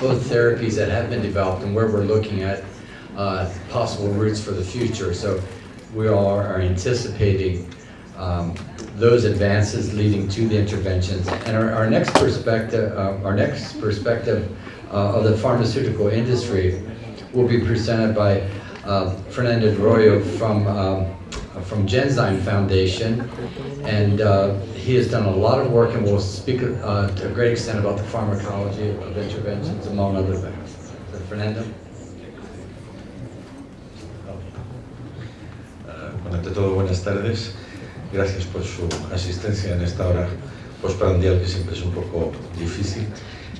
both therapies that have been developed and where we're looking at uh, possible routes for the future. So we are, are anticipating um, those advances leading to the interventions. And our, our next perspective, uh, our next perspective uh, of the pharmaceutical industry will be presented by uh, Fernando Arroyo from um, from Genzyme Foundation, and uh, he has done a lot of work and will speak uh, to a great extent about the pharmacology of interventions, among other things. Fernando? Bueno, ante todo, buenas tardes. Gracias por su asistencia en esta hora postprandial, que siempre es un poco difícil.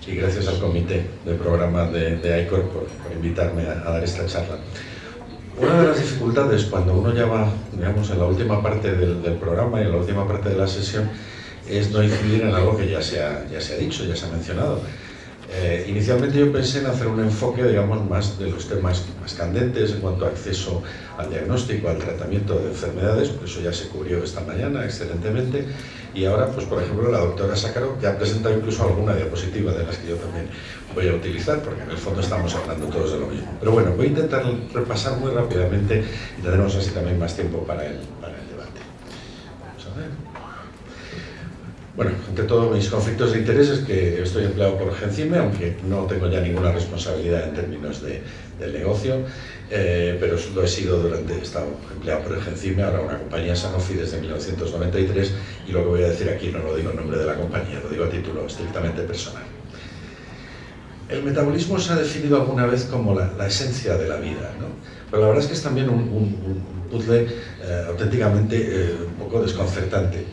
Y gracias al comité de programa de, de ICOR por, por invitarme a, a, dar esta charla. Una de las dificultades cuando uno ya va, digamos, en la última parte del, programa y en la última parte de la sesión es no incidir en algo que ya se ya se ha dicho, ya se ha mencionado. Eh, inicialmente yo pensé en hacer un enfoque, digamos, más de los temas más candentes en cuanto a acceso al diagnóstico, al tratamiento de enfermedades, por eso ya se cubrió esta mañana excelentemente, y ahora, pues por ejemplo, la doctora Sácaro ya ha presentado incluso alguna diapositiva de las que yo también voy a utilizar, porque en el fondo estamos hablando todos de lo mismo. Pero bueno, voy a intentar repasar muy rápidamente y tendremos así también más tiempo para el, para el debate. Vamos a ver. Bueno, entre todo mis conflictos de intereses, que estoy empleado por Gencime, aunque no tengo ya ninguna responsabilidad en términos de, del negocio, eh, pero lo he sido durante, he estado empleado por Gencime, ahora una compañía Sanofi desde 1993, y lo que voy a decir aquí no lo digo en nombre de la compañía, lo digo a título estrictamente personal. El metabolismo se ha definido alguna vez como la, esencia de la vida, ¿no? pero la verdad es que es también un puzzle eh, auténticamente eh, un poco desconcertante.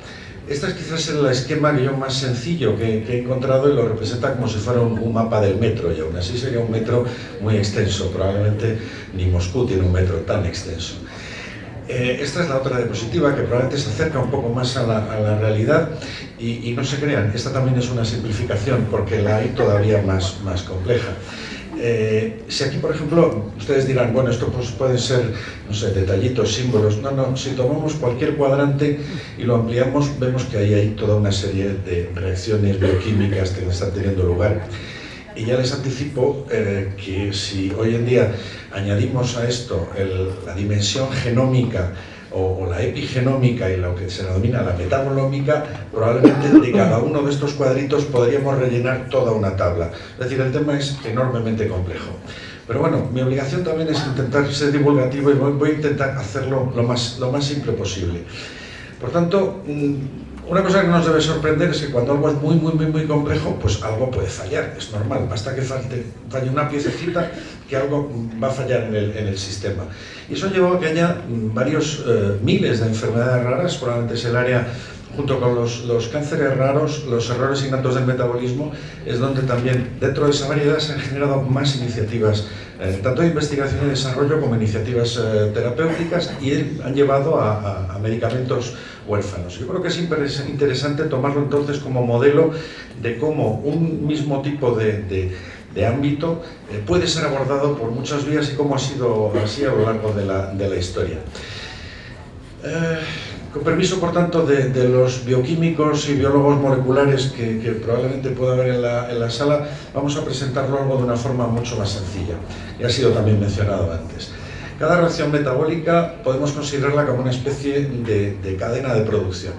Este es quizás el esquema que yo más sencillo que, he encontrado y lo representa como si fuera un, mapa del metro y aún así sería un metro muy extenso, probablemente ni Moscú tiene un metro tan extenso. Eh, esta es la otra diapositiva que probablemente se acerca un poco más a la, a la realidad y, y, no se crean, esta también es una simplificación porque la hay todavía más, más compleja. Eh, si aquí, por ejemplo, ustedes dirán, bueno, esto pues pueden ser, no sé, detallitos, símbolos. No, no, si tomamos cualquier cuadrante y lo ampliamos, vemos que ahí hay toda una serie de reacciones bioquímicas que están teniendo lugar. Y ya les anticipo eh, que si hoy en día añadimos a esto el, la dimensión genómica o, la epigenómica y lo que se denomina la metabolómica, probablemente de cada uno de estos cuadritos podríamos rellenar toda una tabla. Es decir, el tema es enormemente complejo. Pero bueno, mi obligación también es intentar ser divulgativo y voy, voy a intentar hacerlo lo más, lo más simple posible. Por tanto, mm, una cosa que nos debe sorprender es que cuando algo es muy, muy, muy, muy complejo, pues algo puede fallar, es normal, basta que falte, falle una piececita que algo va a fallar en el, en el sistema. Y eso llevó a que haya varios eh, miles de enfermedades raras, probablemente es el área junto con los, los, cánceres raros, los errores innatos del metabolismo, es donde también dentro de esa variedad se han generado más iniciativas, eh, tanto de investigación y desarrollo como iniciativas eh, terapéuticas y han llevado a, medicamentos huérfanos. Yo creo que es interesante tomarlo entonces como modelo de cómo un mismo tipo de, ámbito eh, puede ser abordado por muchas vías y cómo ha sido así a lo largo de la, historia. Con permiso, por tanto, de, de, los bioquímicos y biólogos moleculares que, que probablemente pueda haber en la, en la, sala, vamos a presentarlo algo de una forma mucho más sencilla, y ha sido también mencionado antes. Cada reacción metabólica podemos considerarla como una especie de, de cadena de producción.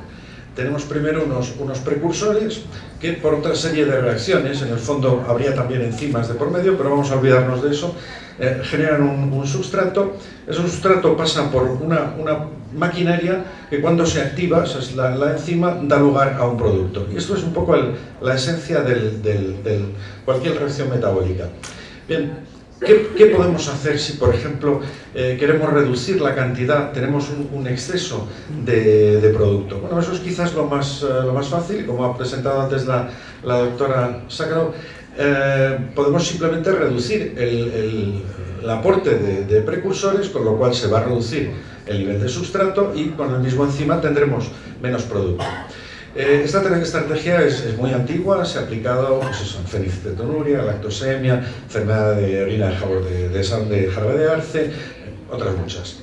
Tenemos primero unos, unos, precursores que por otra serie de reacciones, en el fondo habría también enzimas de por medio, pero vamos a olvidarnos de eso, eh, generan un, un, substrato, ese substrato pasa por una, una maquinaria que cuando se activa, la, enzima, da lugar a un producto. Y esto es un poco la esencia de cualquier reacción metabólica. Bien, ¿Qué, ¿Qué, podemos hacer si, por ejemplo, eh, queremos reducir la cantidad, tenemos un, exceso de, producto? Bueno, eso es quizás lo más, uh, lo más fácil, como ha presentado antes la, la doctora Sacro, eh, podemos simplemente reducir el, el, aporte de, precursores, con lo cual se va a reducir el nivel de sustrato y con el mismo enzima tendremos menos producto. Eh, esta estrategia es, muy antigua, se ha aplicado pues eso, en fenicetonuria, lactosemia, enfermedad de orina de, de, de, de jarabe de arce, otras muchas.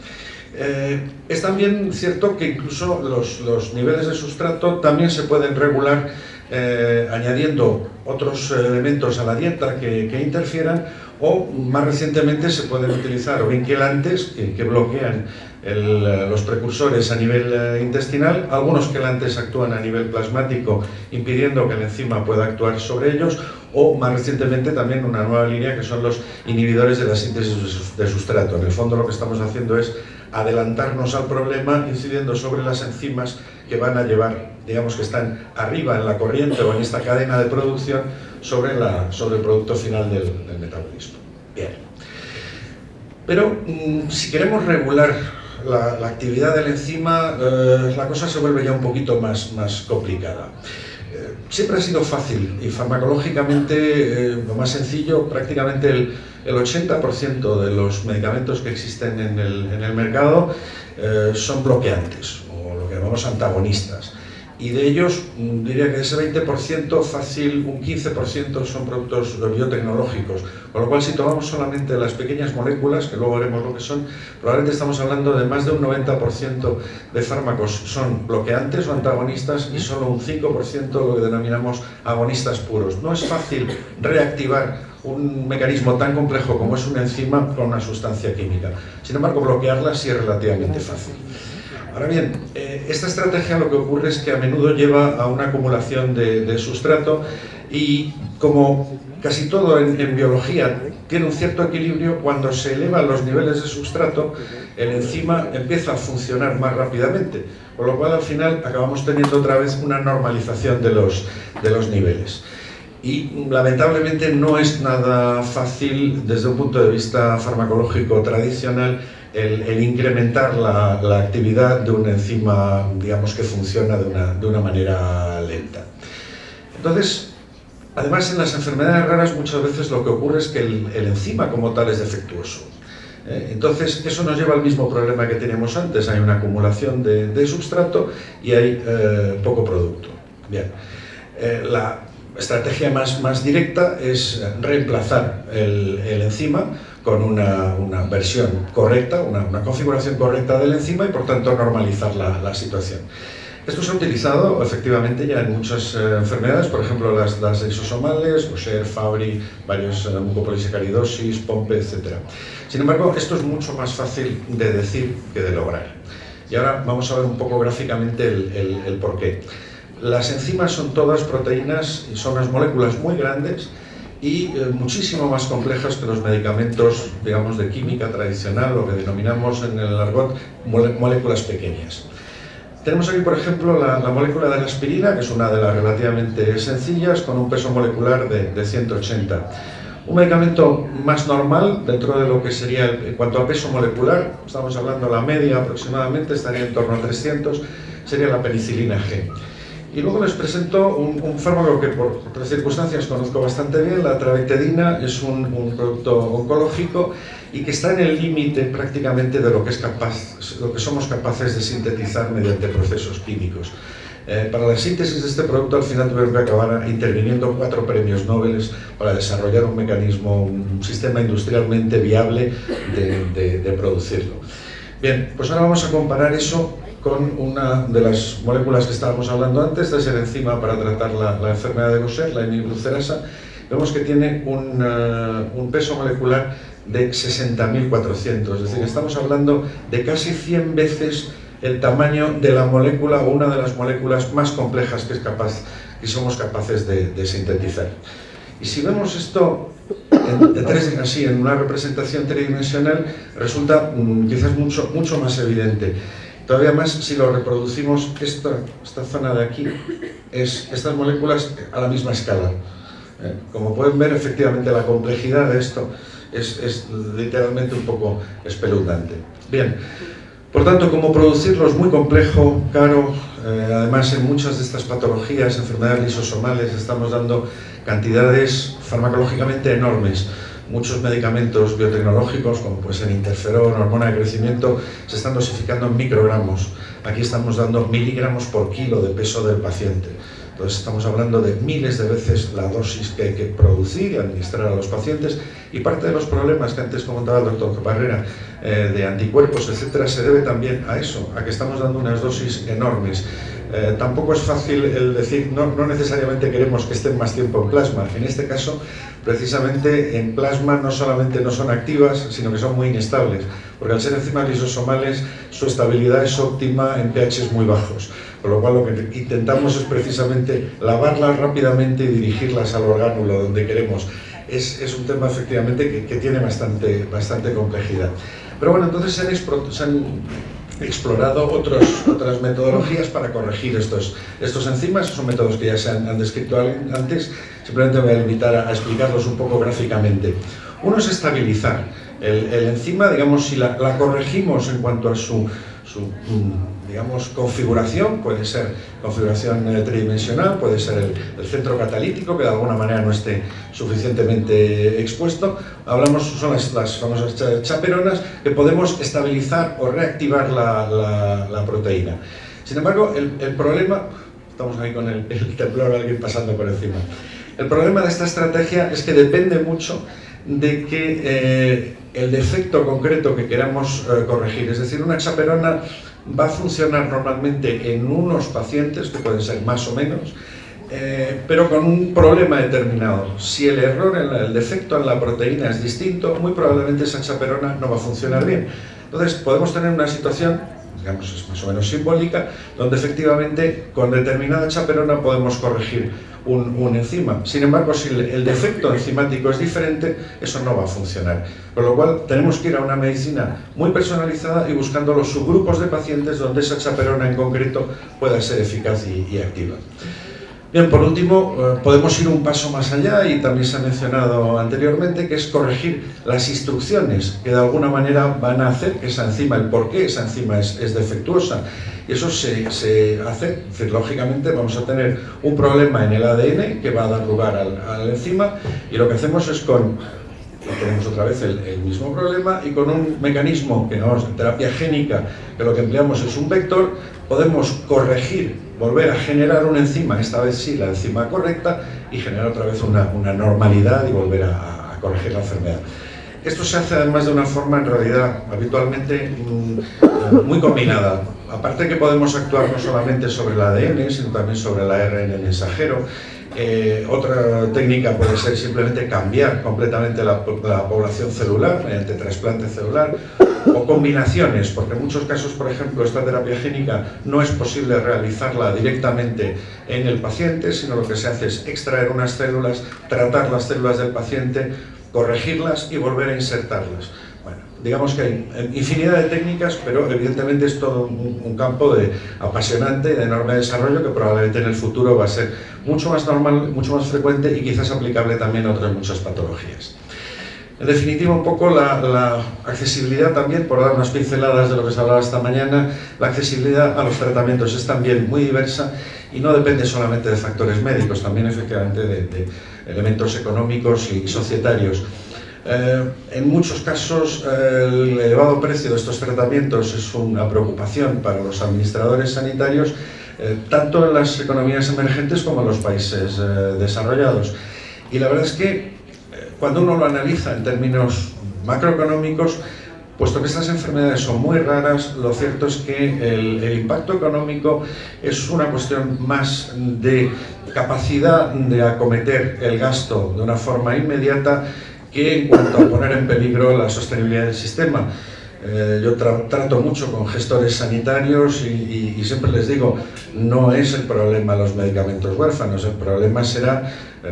Eh, es también cierto que incluso los, los, niveles de sustrato también se pueden regular eh, añadiendo otros elementos a la dieta que, interfieran o más recientemente se pueden utilizar o bien quelantes que, que bloquean los precursores a nivel eh, intestinal, algunos quelantes actúan a nivel plasmático impidiendo que la enzima pueda actuar sobre ellos o más recientemente también una nueva línea que son los inhibidores de la síntesis de sustrato. En el fondo lo que estamos haciendo es adelantarnos al problema incidiendo sobre las enzimas que van a llevar, digamos que están arriba en la corriente o en esta cadena de producción sobre, la, sobre el producto final del, metabolismo. Bien. Pero mmm, si queremos regular la, la, actividad de la enzima, eh, la cosa se vuelve ya un poquito más, más complicada. Siempre ha sido fácil y farmacológicamente eh, lo más sencillo, prácticamente el, el 80% de los medicamentos que existen en el, en el mercado eh, son bloqueantes o lo que llamamos antagonistas y de ellos mm, diría que ese 20% fácil un 15% son productos biotecnológicos, con lo cual si tomamos solamente las pequeñas moléculas, que luego veremos lo que son, probablemente estamos hablando de más de un 90% de fármacos son bloqueantes o antagonistas y solo un 5% lo que denominamos agonistas puros. No es fácil reactivar un mecanismo tan complejo como es una enzima con una sustancia química. Sin embargo, bloquearla sí es relativamente fácil. Ahora bien, eh, esta estrategia lo que ocurre es que a menudo lleva a una acumulación de, sustrato y como casi todo en, en, biología tiene un cierto equilibrio, cuando se elevan los niveles de sustrato, el enzima empieza a funcionar más rápidamente, con lo cual al final acabamos teniendo otra vez una normalización de los, de los niveles. Y lamentablemente no es nada fácil desde un punto de vista farmacológico tradicional el, incrementar la, actividad de una enzima, digamos, que funciona de una, de una manera lenta. Entonces, además en las enfermedades raras muchas veces lo que ocurre es que el, el enzima como tal es defectuoso. Eh, entonces, eso nos lleva al mismo problema que teníamos antes, hay una acumulación de, de substrato y hay eh, poco producto. Bien, eh, la estrategia más, más directa es reemplazar el, el enzima con una, una versión correcta, una, una, configuración correcta del enzima y por tanto normalizar la, la situación. Esto se ha utilizado efectivamente ya en muchas eh, enfermedades, por ejemplo las, las exosomales, Gaucher, Fabry, varios eh, mucopolisacaridosis, POMPE, etc. Sin embargo, esto es mucho más fácil de decir que de lograr. Y ahora vamos a ver un poco gráficamente el, el, el porqué. Las enzimas son todas proteínas y son unas moléculas muy grandes y eh, muchísimo más complejas que los medicamentos, digamos, de química tradicional, lo que denominamos en el argot moléculas pequeñas. Tenemos aquí, por ejemplo, la, la, molécula de la aspirina, que es una de las relativamente sencillas, con un peso molecular de, de 180. Un medicamento más normal, dentro de lo que sería, en cuanto a peso molecular, estamos hablando la media aproximadamente, estaría en torno a 300, sería la penicilina G. Y luego les presento un, un fármaco que por otras circunstancias conozco bastante bien, la travectedina, es un, un producto oncológico y que está en el límite prácticamente de lo que, es capaz, lo que somos capaces de sintetizar mediante procesos químicos. Eh, para la síntesis de este producto al final tuvieron que acabar interviniendo cuatro premios Nobel para desarrollar un mecanismo, un sistema industrialmente viable de, de, de producirlo. Bien, pues ahora vamos a comparar eso con una de las moléculas que estábamos hablando antes, de ser enzima para tratar la, enfermedad de Gaucher, la hemiglucerasa, vemos que tiene un, un peso molecular de 60.400, es decir, estamos hablando de casi 100 veces el tamaño de la molécula o una de las moléculas más complejas que, somos capaces de, sintetizar. Y si vemos esto en, así en una representación tridimensional, resulta mmm, quizás mucho más evidente. Todavía más si lo reproducimos, esta, esta zona de aquí, es estas moléculas a la misma escala. Eh, como pueden ver, efectivamente la complejidad de esto es, es literalmente un poco espeluznante. Bien, por tanto, como producirlo es muy complejo, caro, eh, además en muchas de estas patologías, enfermedades lisosomales, estamos dando cantidades farmacológicamente enormes muchos medicamentos biotecnológicos, como puede ser interferón, hormona de crecimiento, se están dosificando en microgramos. Aquí estamos dando miligramos por kilo de peso del paciente. Entonces estamos hablando de miles de veces la dosis que hay que producir y administrar a los pacientes y parte de los problemas que antes comentaba el doctor Caparrera eh, de anticuerpos, etcétera, se debe también a eso, a que estamos dando unas dosis enormes. Eh, tampoco es fácil el decir, no, no, necesariamente queremos que estén más tiempo en plasma. En este caso, precisamente en plasma no solamente no son activas, sino que son muy inestables, porque al ser enzimas lisosomales su estabilidad es óptima en pHs muy bajos, con lo cual lo que intentamos es precisamente lavarlas rápidamente y dirigirlas al orgánulo donde queremos. Es, es un tema efectivamente que, que, tiene bastante, bastante complejidad. Pero bueno, entonces se se han explorado otras metodologías para corregir estos, estos enzimas, son métodos que ya se han, descrito antes, simplemente voy a limitar a, explicarlos un poco gráficamente. Uno es estabilizar. El, el enzima, digamos, si la, corregimos en cuanto a su, su digamos, configuración, puede ser configuración eh, tridimensional, puede ser el, centro catalítico, que de alguna manera no esté suficientemente expuesto. Hablamos, son las, las famosas chaperonas, que podemos estabilizar o reactivar la, proteína. Sin embargo, el, el, problema, estamos ahí con el, el temblor, alguien pasando por encima, el problema de esta estrategia es que depende mucho de que eh, el defecto concreto que queramos eh, corregir, es decir, una chaperona va a funcionar normalmente en unos pacientes, que pueden ser más o menos, eh, pero con un problema determinado. Si el error, el defecto en la proteína es distinto, muy probablemente esa chaperona no va a funcionar bien. Entonces podemos tener una situación, digamos, es más o menos simbólica, donde efectivamente con determinada chaperona podemos corregir un, enzima. Sin embargo, si el, defecto enzimático es diferente, eso no va a funcionar. Con lo cual, tenemos que ir a una medicina muy personalizada y buscando los subgrupos de pacientes donde esa chaperona en concreto pueda ser eficaz y activa. Bien, por último, eh, podemos ir un paso más allá y también se ha mencionado anteriormente, que es corregir las instrucciones que de alguna manera van a hacer que esa enzima, el por qué esa enzima es, es defectuosa. Y eso se, hace, es decir, lógicamente vamos a tener un problema en el ADN que va a dar lugar al, a la enzima y lo que hacemos es con tenemos otra vez el, el, mismo problema y con un mecanismo que llamamos terapia génica, que lo que empleamos es un vector, podemos corregir, volver a generar una enzima, esta vez sí la enzima correcta, y generar otra vez una, una normalidad y volver a, corregir la enfermedad. Esto se hace además de una forma en realidad habitualmente mmm, muy combinada. Aparte que podemos actuar no solamente sobre el ADN, sino también sobre el ARN mensajero, eh, otra técnica puede ser simplemente cambiar completamente la, la, población celular mediante trasplante celular o combinaciones, porque en muchos casos, por ejemplo, esta terapia génica no es posible realizarla directamente en el paciente, sino lo que se hace es extraer unas células, tratar las células del paciente, corregirlas y volver a insertarlas digamos que hay infinidad de técnicas, pero evidentemente es todo un, campo de apasionante, de enorme desarrollo, que probablemente en el futuro va a ser mucho más normal, mucho más frecuente y quizás aplicable también a otras muchas patologías. En definitiva, un poco la, accesibilidad también, por dar unas pinceladas de lo que se hablaba esta mañana, la accesibilidad a los tratamientos es también muy diversa y no depende solamente de factores médicos, también efectivamente de elementos económicos y societarios. Eh, en muchos casos el elevado precio de estos tratamientos es una preocupación para los administradores sanitarios, eh, tanto en las economías emergentes como en los países eh, desarrollados. Y la verdad es que eh, cuando uno lo analiza en términos macroeconómicos, puesto que estas enfermedades son muy raras, lo cierto es que el, el impacto económico es una cuestión más de capacidad de acometer el gasto de una forma inmediata que en cuanto a poner en peligro la sostenibilidad del sistema. Eh, yo tra trato mucho con gestores sanitarios y, siempre les digo, no es el problema los medicamentos huérfanos, el problema será,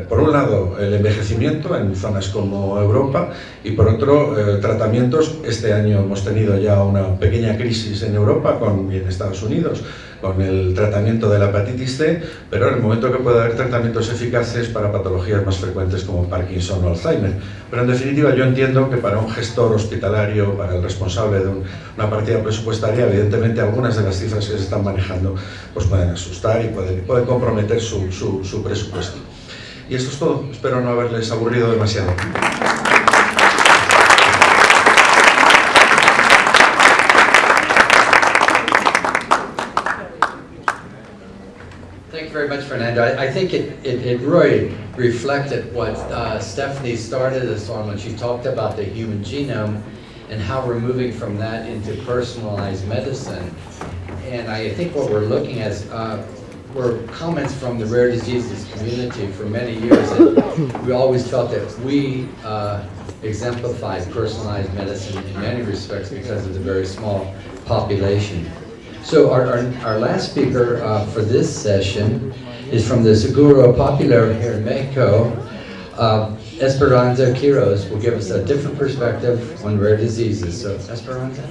por un lado, el envejecimiento en zonas como Europa y por otro, eh, tratamientos. Este año hemos tenido ya una pequeña crisis en Europa y en Estados Unidos con el tratamiento de la hepatitis C, pero en el momento que pueda haber tratamientos eficaces para patologías más frecuentes como Parkinson o Alzheimer. Pero en definitiva yo entiendo que para un gestor hospitalario, para el responsable de un, una partida presupuestaria, evidentemente algunas de las cifras que se están manejando pues pueden asustar y pueden, pueden comprometer su, su presupuesto. Y esto es todo. Espero no haberles aburrido demasiado. Thank you very much, Fernando. I, I think it, it, it, really reflected what uh, Stephanie started us on when she talked about the human genome and how we're moving from that into personalized medicine. and I think what we're looking at is, uh, were comments from the rare diseases community for many years. And we always felt that we uh, exemplified personalized medicine in many respects because of the very small population. So our, our, our last speaker uh, for this session is from the Seguro Popular here in Mexico. Uh, Esperanza Quiroz will give us a different perspective on rare diseases. So Esperanza.